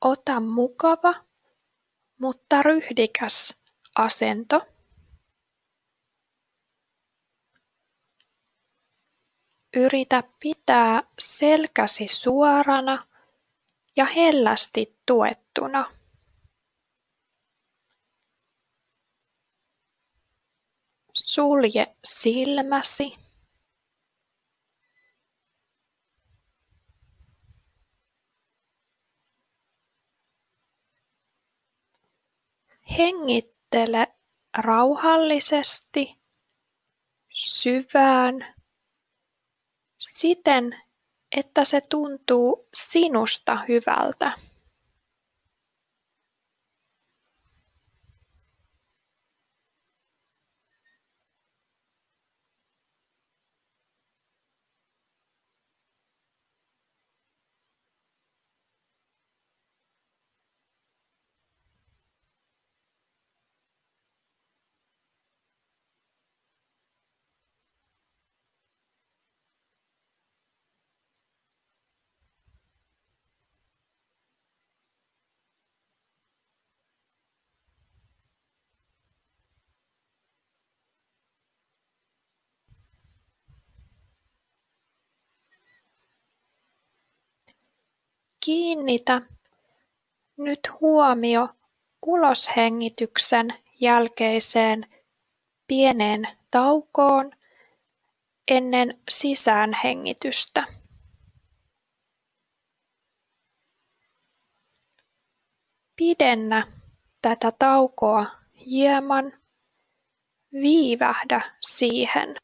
Ota mukava, mutta ryhdikäs asento. Yritä pitää selkäsi suorana ja hellästi tuettuna. Sulje silmäsi. Hengittele rauhallisesti syvään siten, että se tuntuu sinusta hyvältä. Kiinnitä nyt huomio uloshengityksen jälkeiseen pieneen taukoon ennen sisäänhengitystä. Pidennä tätä taukoa hieman, viivähdä siihen.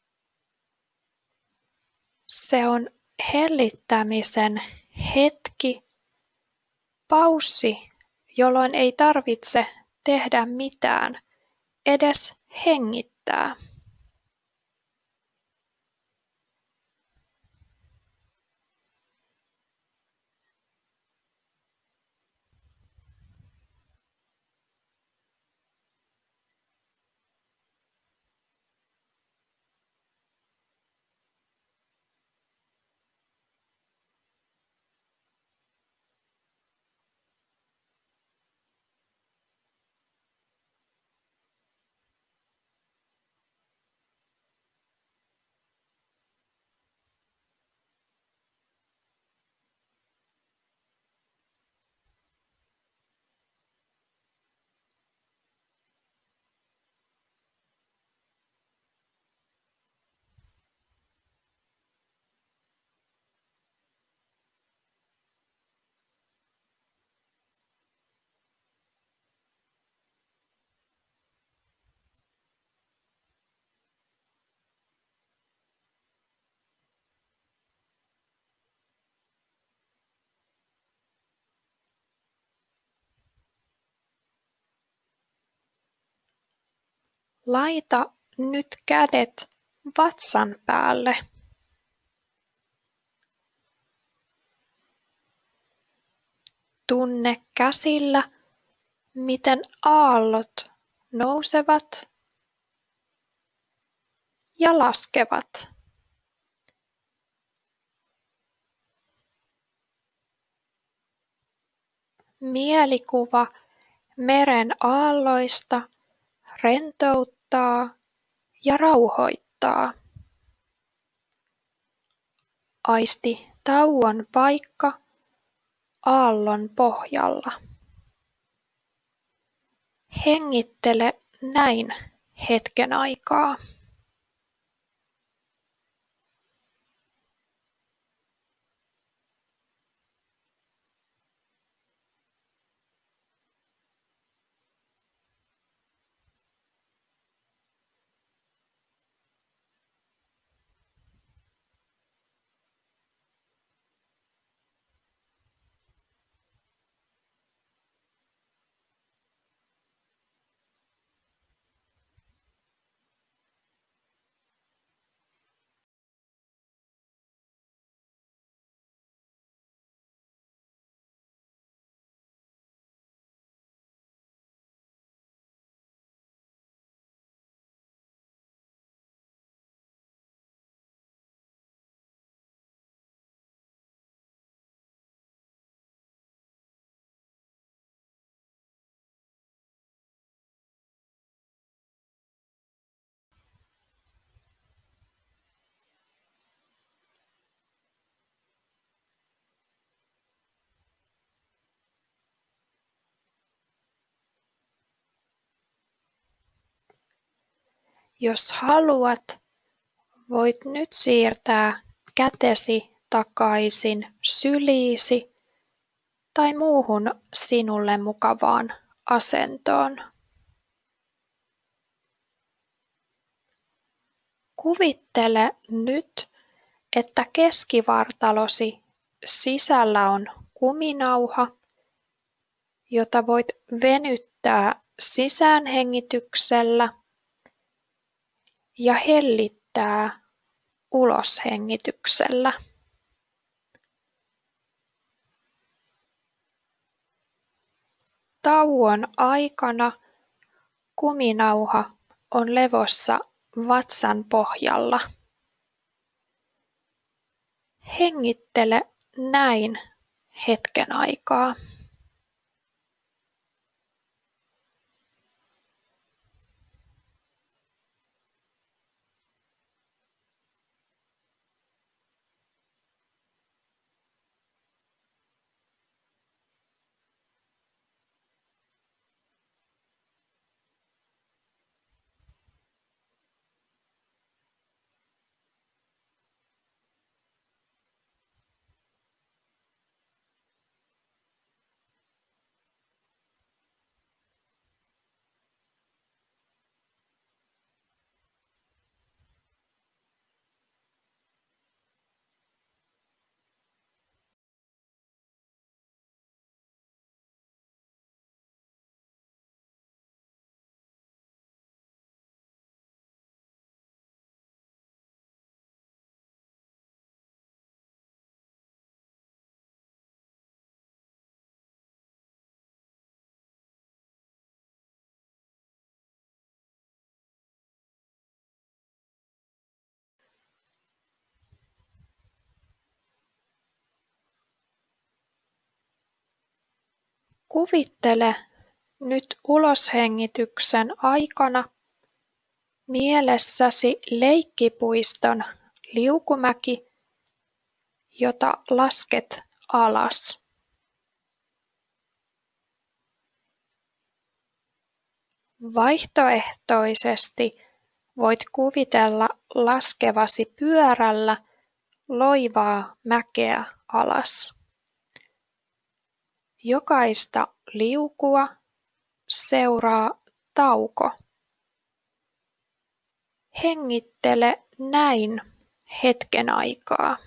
Se on hellittämisen hetki Paussi, jolloin ei tarvitse tehdä mitään, edes hengittää. Laita nyt kädet vatsan päälle. Tunne käsillä, miten aallot nousevat ja laskevat. Mielikuva meren aalloista rentouttaa ja rauhoittaa. Aisti tauon paikka aallon pohjalla. Hengittele näin hetken aikaa. Jos haluat, voit nyt siirtää kätesi takaisin syliisi tai muuhun sinulle mukavaan asentoon. Kuvittele nyt, että keskivartalosi sisällä on kuminauha, jota voit venyttää sisäänhengityksellä ja hellittää uloshengityksellä. Tauon aikana kuminauha on levossa vatsan pohjalla. Hengittele näin hetken aikaa. Kuvittele nyt uloshengityksen aikana mielessäsi leikkipuiston liukumäki, jota lasket alas. Vaihtoehtoisesti voit kuvitella laskevasi pyörällä loivaa mäkeä alas. Jokaista liukua seuraa tauko. Hengittele näin hetken aikaa.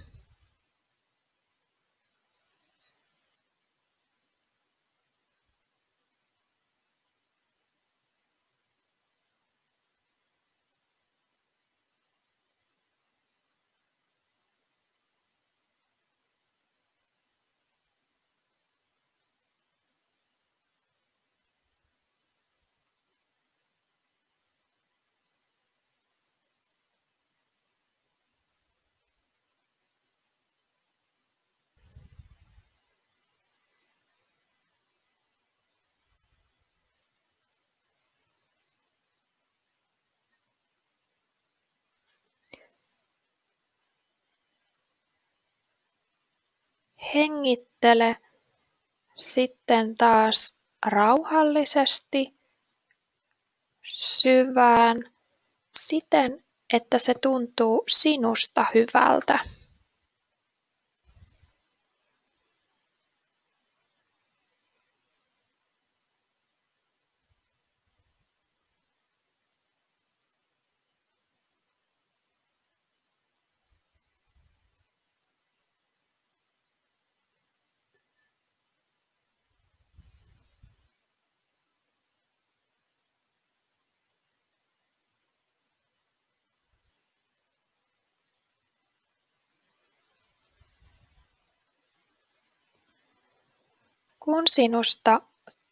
Hengittele sitten taas rauhallisesti syvään siten, että se tuntuu sinusta hyvältä. Kun sinusta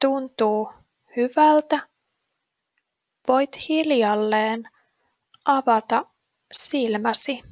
tuntuu hyvältä, voit hiljalleen avata silmäsi.